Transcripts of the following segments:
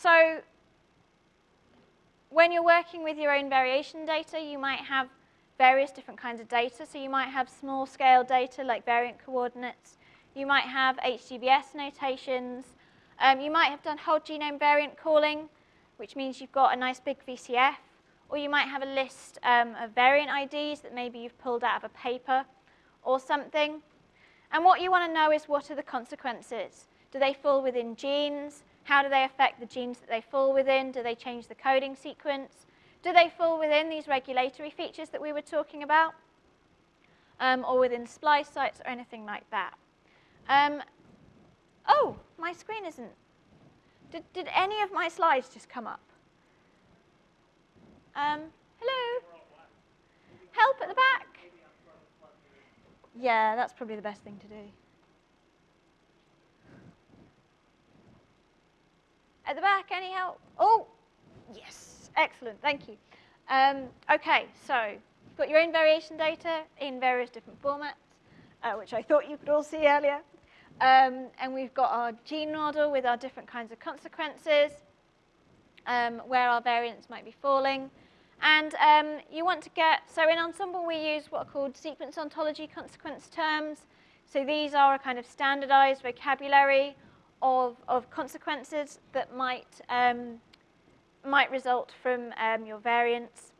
so when you're working with your own variation data, you might have various different kinds of data. So you might have small scale data like variant coordinates. You might have HGVS notations. Um, you might have done whole genome variant calling, which means you've got a nice big VCF. Or you might have a list um, of variant IDs that maybe you've pulled out of a paper or something. And what you want to know is what are the consequences? Do they fall within genes? How do they affect the genes that they fall within? Do they change the coding sequence? Do they fall within these regulatory features that we were talking about? Um, or within splice sites or anything like that? Um, oh, my screen isn't. Did, did any of my slides just come up? Um, hello? Help at the back? Yeah, that's probably the best thing to do. At the back, any help? Oh, yes, excellent, thank you. Um, okay, so you've got your own variation data in various different formats, uh, which I thought you could all see earlier. Um, and we've got our gene model with our different kinds of consequences, um, where our variants might be falling. And um, you want to get, so in Ensembl we use what are called sequence ontology consequence terms. So these are a kind of standardized vocabulary of, of consequences that might, um, might result from um, your variants.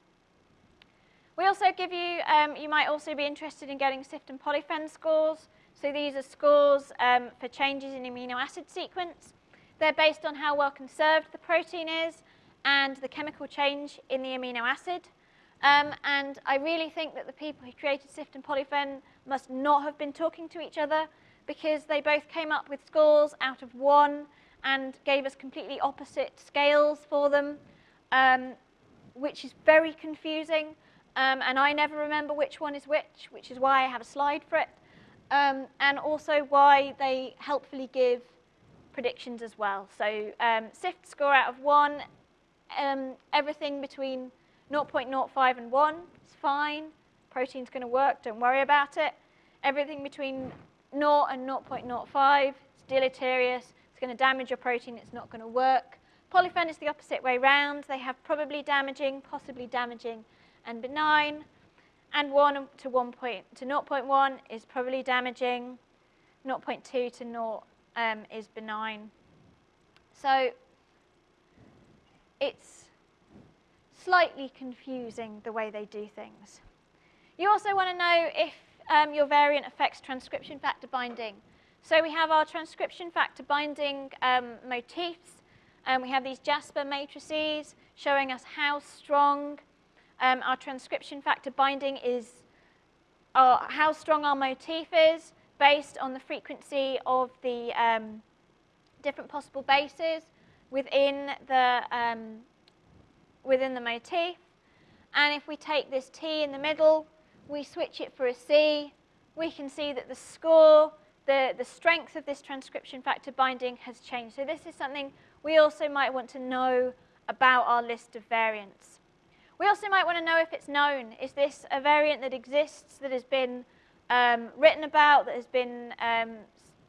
We also give you, um, you might also be interested in getting SIFT and polyphen scores. So these are scores um, for changes in amino acid sequence. They're based on how well conserved the protein is and the chemical change in the amino acid. Um, and I really think that the people who created SIFT and polyphen must not have been talking to each other because they both came up with scores out of one and gave us completely opposite scales for them, um, which is very confusing. Um, and I never remember which one is which, which is why I have a slide for it. Um, and also why they helpfully give predictions as well. So um, SIFT score out of one, um, everything between 0.05 and 1 is fine. Protein's going to work, don't worry about it. Everything between 0 and 0.05. It's deleterious. It's going to damage your protein. It's not going to work. Polyphen is the opposite way round. They have probably damaging, possibly damaging, and benign. And 1 to 1 point, to 0.1 is probably damaging. 0.2 to 0 um, is benign. So it's slightly confusing the way they do things. You also want to know if um, your variant affects transcription factor binding. So we have our transcription factor binding um, motifs. and we have these JASPAR matrices showing us how strong um, our transcription factor binding is, or how strong our motif is based on the frequency of the um, different possible bases within the, um, within the motif. And if we take this T in the middle, we switch it for a C, we can see that the score, the, the strength of this transcription factor binding has changed. So this is something we also might want to know about our list of variants. We also might want to know if it's known. Is this a variant that exists, that has been um, written about, that has been um,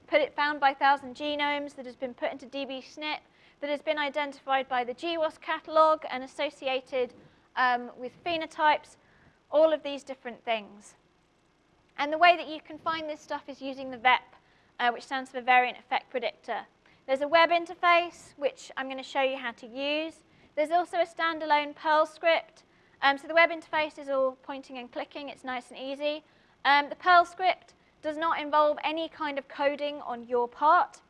put it, found by 1,000 genomes, that has been put into dbSNP, that has been identified by the GWAS catalog and associated um, with phenotypes, all of these different things. And the way that you can find this stuff is using the VEP, uh, which stands for Variant Effect Predictor. There's a web interface, which I'm going to show you how to use. There's also a standalone Perl script. Um, so the web interface is all pointing and clicking. It's nice and easy. Um, the Perl script does not involve any kind of coding on your part.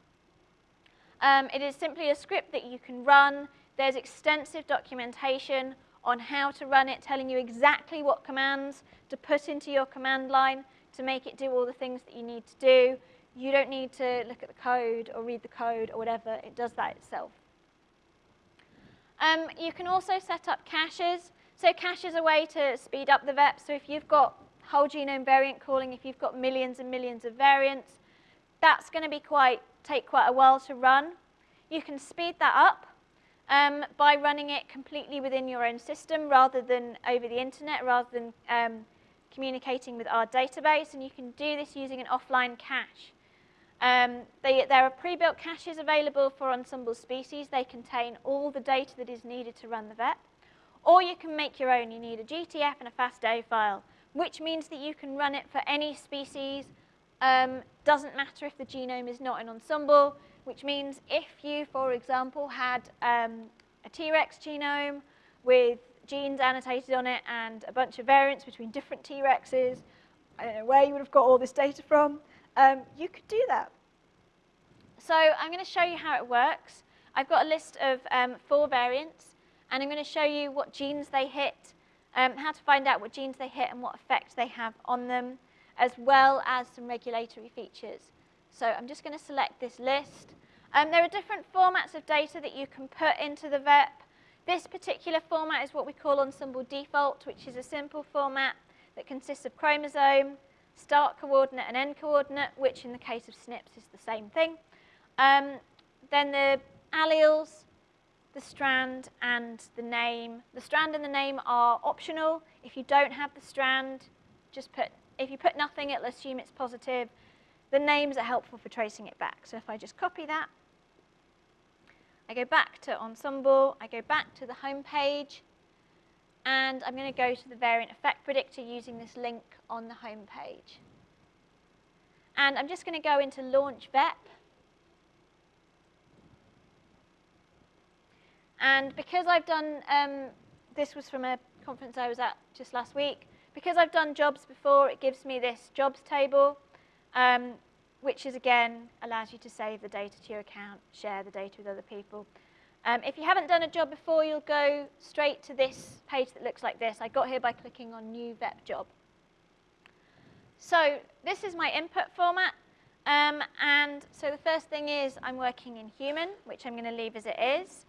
Um, it is simply a script that you can run. There's extensive documentation on how to run it, telling you exactly what commands to put into your command line to make it do all the things that you need to do. You don't need to look at the code or read the code or whatever. It does that itself. Um, you can also set up caches. So cache is a way to speed up the VEP. So if you've got whole genome variant calling, if you've got millions and millions of variants, that's going to be quite take quite a while to run. You can speed that up um, by running it completely within your own system rather than over the internet, rather than um, communicating with our database. And you can do this using an offline cache. Um, they, there are pre-built caches available for Ensembl species. They contain all the data that is needed to run the VEP. Or you can make your own. You need a GTF and a FASTA file, which means that you can run it for any species. Um, doesn't matter if the genome is not an Ensembl, which means if you, for example, had um, a T-Rex genome with genes annotated on it and a bunch of variants between different T-Rexes, I don't know where you would have got all this data from, um, you could do that. So I'm going to show you how it works. I've got a list of um, four variants, and I'm going to show you what genes they hit, um, how to find out what genes they hit and what effect they have on them, as well as some regulatory features. So I'm just going to select this list. Um, there are different formats of data that you can put into the VEP. This particular format is what we call Ensembl default, which is a simple format that consists of chromosome, start coordinate and end coordinate, which in the case of SNPs is the same thing. Um, then the alleles, the strand, and the name. The strand and the name are optional. If you don't have the strand, just put, if you put nothing, it'll assume it's positive. The names are helpful for tracing it back. So if I just copy that, I go back to Ensembl, I go back to the home page, and I'm going to go to the variant effect predictor using this link on the home page. And I'm just going to go into Launch VEP. And because I've done, um, this was from a conference I was at just last week, because I've done jobs before, it gives me this jobs table, um, which is, again, allows you to save the data to your account, share the data with other people. Um, if you haven't done a job before, you'll go straight to this page that looks like this. I got here by clicking on New VEP Job. So this is my input format. Um, and so the first thing is I'm working in human, which I'm going to leave as it is.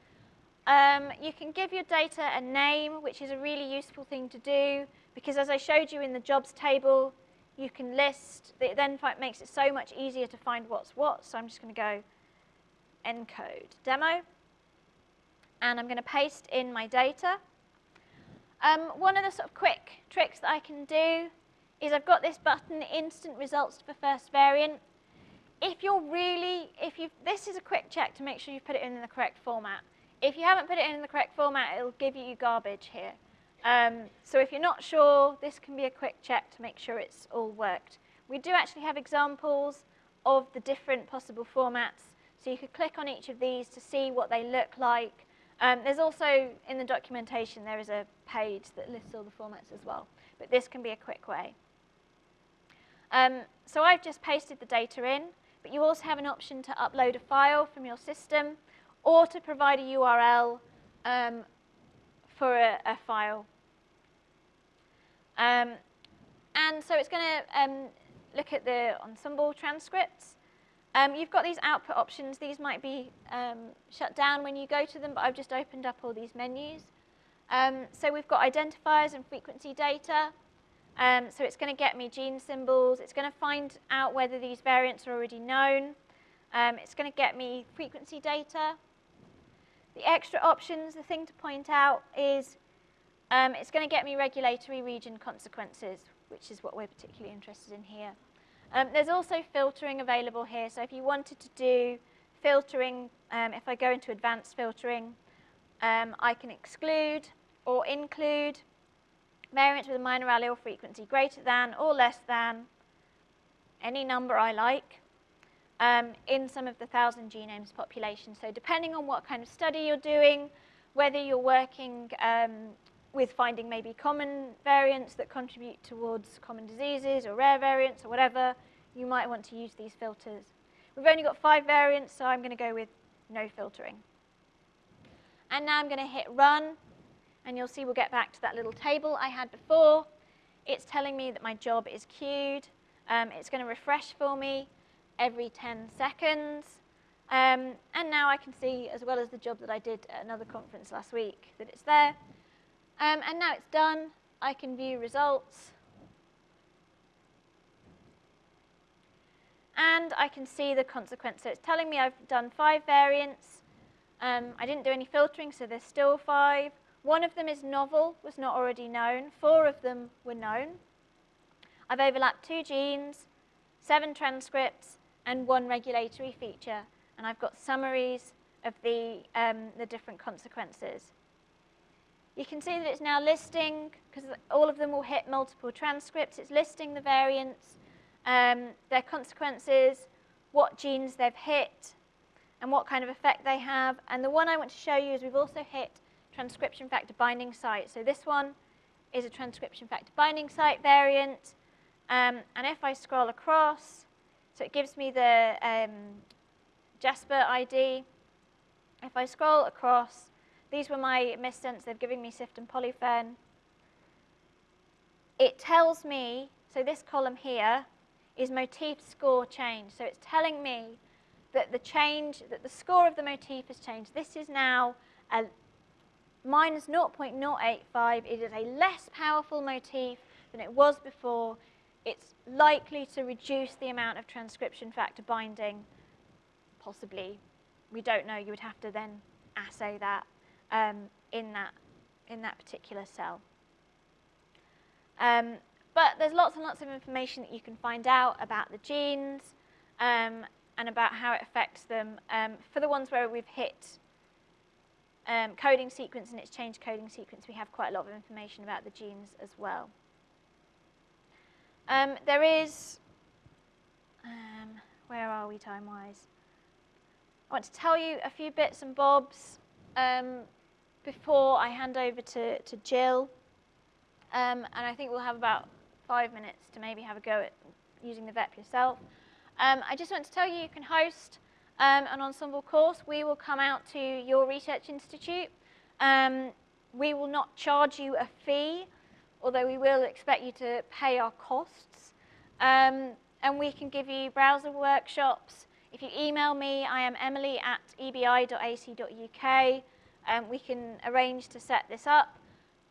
Um, you can give your data a name, which is a really useful thing to do, because as I showed you in the jobs table, you can list, it then makes it so much easier to find what's what. So I'm just going to go encode demo and I'm going to paste in my data. Um, one of the sort of quick tricks that I can do is I've got this button, instant results for first variant. If you're really, if you, this is a quick check to make sure you've put it in the correct format. If you haven't put it in the correct format, it'll give you garbage here. Um, so if you're not sure, this can be a quick check to make sure it's all worked. We do actually have examples of the different possible formats. So you could click on each of these to see what they look like. Um, there's also, in the documentation, there is a page that lists all the formats as well. But this can be a quick way. Um, so I've just pasted the data in, but you also have an option to upload a file from your system or to provide a URL um, for a, a file. Um, and so it's going to um, look at the Ensembl transcripts. Um, you've got these output options. These might be um, shut down when you go to them, but I've just opened up all these menus. Um, so we've got identifiers and frequency data. Um, so it's going to get me gene symbols. It's going to find out whether these variants are already known. It's going to get me frequency data. The extra options, the thing to point out is um, it's going to get me regulatory region consequences, which is what we're particularly interested in here. Um, there's also filtering available here. So if you wanted to do filtering, um, if I go into advanced filtering, um, I can exclude or include variants with a minor allele frequency greater than or less than any number I like um, in some of the 1,000 genomes population. So depending on what kind of study you're doing, whether you're working um, with finding maybe common variants that contribute towards common diseases or rare variants or whatever, you might want to use these filters. We've only got five variants, so I'm going to go with no filtering. And now I'm going to hit run, and you'll see we'll get back to that little table I had before. It's telling me that my job is queued. Um, it's going to refresh for me every 10 seconds. Um, and now I can see, as well as the job that I did at another conference last week, that it's there. Um, and now it's done. I can view results. And I can see the consequence. So it's telling me I've done five variants. Um, I didn't do any filtering, so there's still five. One of them is novel, was not already known. Four of them were known. I've overlapped two genes, seven transcripts, and one regulatory feature. And I've got summaries of the, um, the different consequences. You can see that it's now listing, because all of them will hit multiple transcripts, it's listing the variants, um, their consequences, what genes they've hit, and what kind of effect they have. And the one I want to show you is we've also hit transcription factor binding site. So this one is a transcription factor binding site variant. Um, and if I scroll across, so it gives me the um, JASPAR ID. If I scroll across, these were my missense. They've given me SIFT and polyphen. It tells me, so this column here is motif score change. So it's telling me that the change, that the score of the motif has changed. This is now a minus 0.085. It is a less powerful motif than it was before. It's likely to reduce the amount of transcription factor binding, possibly. We don't know. You would have to then assay that um, in, that, in that particular cell. Um, but there's lots and lots of information that you can find out about the genes um, and about how it affects them. Um, for the ones where we've hit um, coding sequence and it's changed coding sequence, we have quite a lot of information about the genes as well. Um, there is, where are we time-wise? I want to tell you a few bits and bobs um, before I hand over to, to Jill. Um, and I think we'll have about five minutes to maybe have a go at using the VEP yourself. Um, I just want to tell you you can host um, an Ensembl course. We will come out to your research institute. Um, we will not charge you a fee, although we will expect you to pay our costs. Um, and we can give you browser workshops. If you email me, I am emily at ebi.ac.uk. Um, we can arrange to set this up.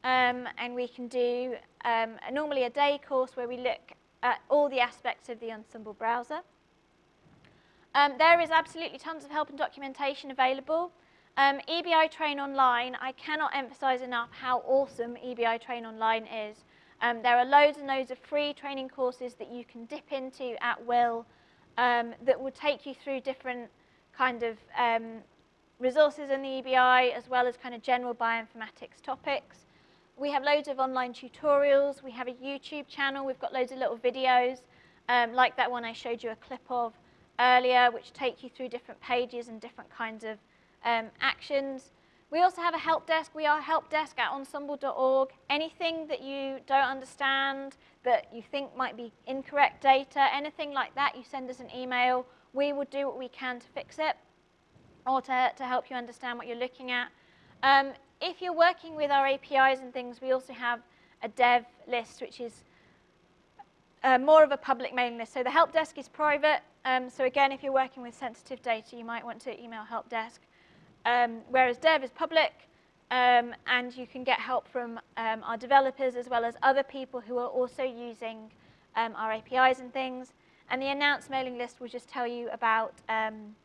Um, and we can do um, a, normally a day course where we look at all the aspects of the Ensembl browser. Um, there is absolutely tons of help and documentation available. Um, EBI Train Online, I cannot emphasize enough how awesome EBI Train Online is. Um, there are loads and loads of free training courses that you can dip into at will that will take you through different kind of um, resources in the EBI as well as kind of general bioinformatics topics. We have loads of online tutorials. We have a YouTube channel. We've got loads of little videos um, like that one I showed you a clip of earlier, which take you through different pages and different kinds of um, actions. We also have a help desk. We are help desk at ensembl.org. Anything that you don't understand, that you think might be incorrect data, anything like that, you send us an email. We will do what we can to fix it or to, to help you understand what you're looking at. Um, if you're working with our APIs and things, we also have a dev list, which is uh, more of a public mailing list. So the help desk is private. Um, so again, if you're working with sensitive data, you might want to email help desk. Um, whereas dev is public, um, and you can get help from um, our developers as well as other people who are also using um, our APIs and things. And the announced mailing list will just tell you about um,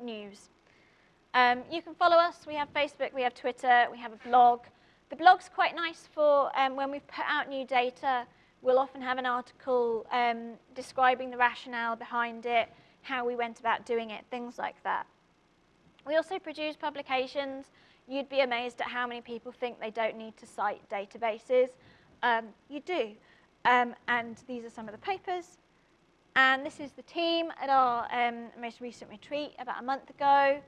news. Um, you can follow us. We have Facebook, we have Twitter, we have a blog. The blog's quite nice for um, when we put out new data, we'll often have an article um, describing the rationale behind it, how we went about doing it, things like that. We also produce publications. You'd be amazed at how many people think they don't need to cite databases. Um, you do. Um, and these are some of the papers. And this is the team at our um, most recent retreat about a month ago.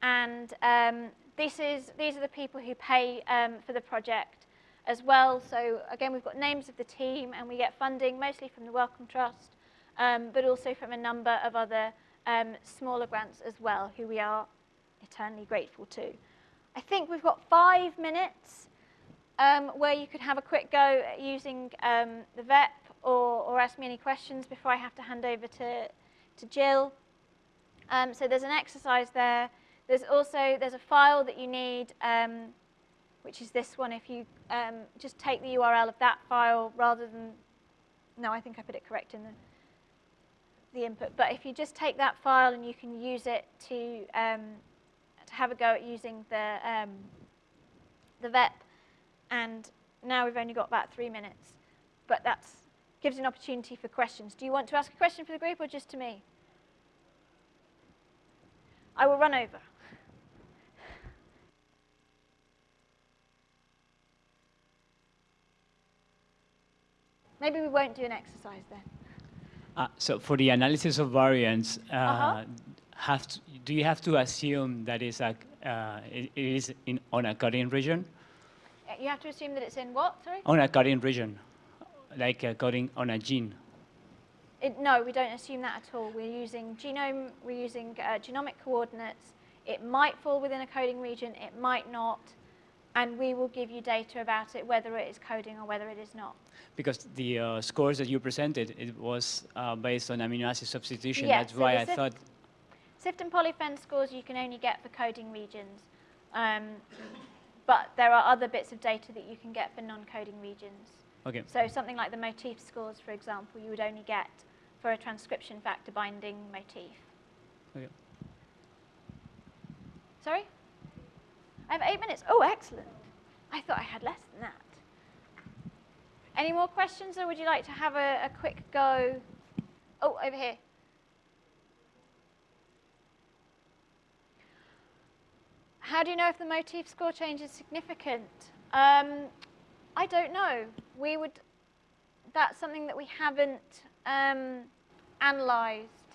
And um, this is, these are the people who pay um, for the project as well. So again, we've got names of the team and we get funding mostly from the Wellcome Trust, um, but also from a number of other um, smaller grants as well, who we are eternally grateful to. I think we've got five minutes um, where you could have a quick go at using the VEP or, or ask me any questions before I have to hand over to, to Jill. Um, so there's an exercise there there's also, there's a file that you need, um, which is this one. If you um, just take the URL of that file rather than, no, I think I put it correct in the, the input. But if you just take that file and you can use it to, um, to have a go at using the, um, the VEP. And now we've only got about three minutes. But that's gives an opportunity for questions. Do you want to ask a question for the group or just to me? I will run over. Maybe we won't do an exercise then. Uh, so for the analysis of variance, uh, Uh-huh. have to, do you have to assume that it's a, uh, it is in, on a coding region? Uh, You have to assume that it's in what, sorry? On a coding region, like a coding on a gene. It, no, we don't assume that at all. We're using genome, we're using uh, genomic coordinates. It might fall within a coding region, it might not, and we will give you data about it, whether it is coding or whether it is not. Because the uh, scores that you presented, it was uh, based on amino acid substitution. Yeah, That's so why I thought, SIFT and polyphen scores you can only get for coding regions, um, but there are other bits of data that you can get for non-coding regions. Okay, So something like the motif scores, for example, you would only get for a transcription factor binding motif. okay. Sorry? I have eight minutes. Oh, excellent. I thought I had less than that. Any more questions, or would you like to have a, a quick go? Oh, over here. How do you know if the motif score change is significant? Um, I don't know. We would. That's something that we haven't um, analysed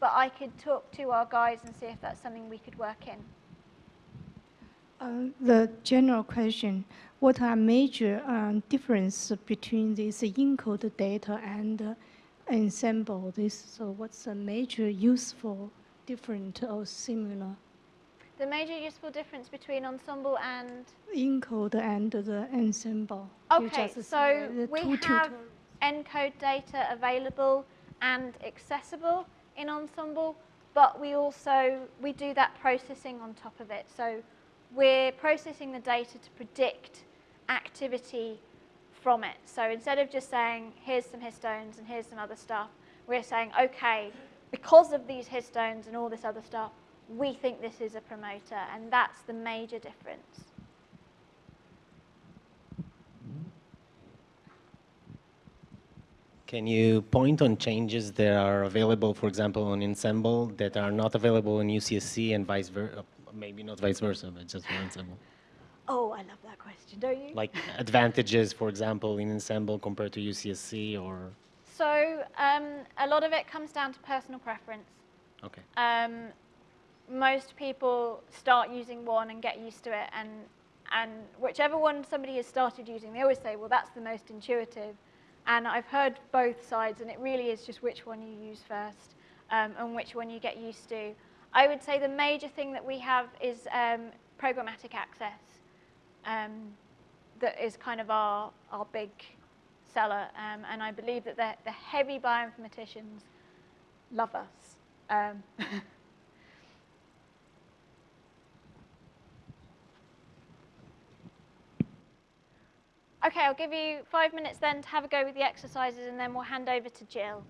but I could talk to our guys and see if that's something we could work in. Uh, The general question, what are major um, difference between this encoded data and uh, Ensembl this? So what's the major useful, different or similar The major useful difference between Ensembl and encode and the Ensembl? Okay, so we have tutor- encode data available and accessible in Ensembl, but we also we do that processing on top of it. So we're processing the data to predict activity from it. So instead of just saying here's some histones and here's some other stuff, we're saying okay, because of these histones and all this other stuff, we think this is a promoter, and that's the major difference. Can you point on changes that are available, for example, on Ensembl that are not available in UCSC and vice versa? Maybe not vice versa, but just for Ensembl. Oh, I love that question, don't you? Like advantages, for example, in Ensembl compared to UCSC or, So um, a lot of it comes down to personal preference. okay. Um, most people start using one and get used to it, and and whichever one somebody has started using, they always say, well, that's the most intuitive. And I've heard both sides, and it really is just which one you use first um, and which one you get used to. I would say the major thing that we have is um, programmatic access. Um, that is kind of our, our big seller. Um, and I believe that the, the heavy bioinformaticians love us. okay, I'll give you five minutes then to have a go with the exercises and then we'll hand over to Jill.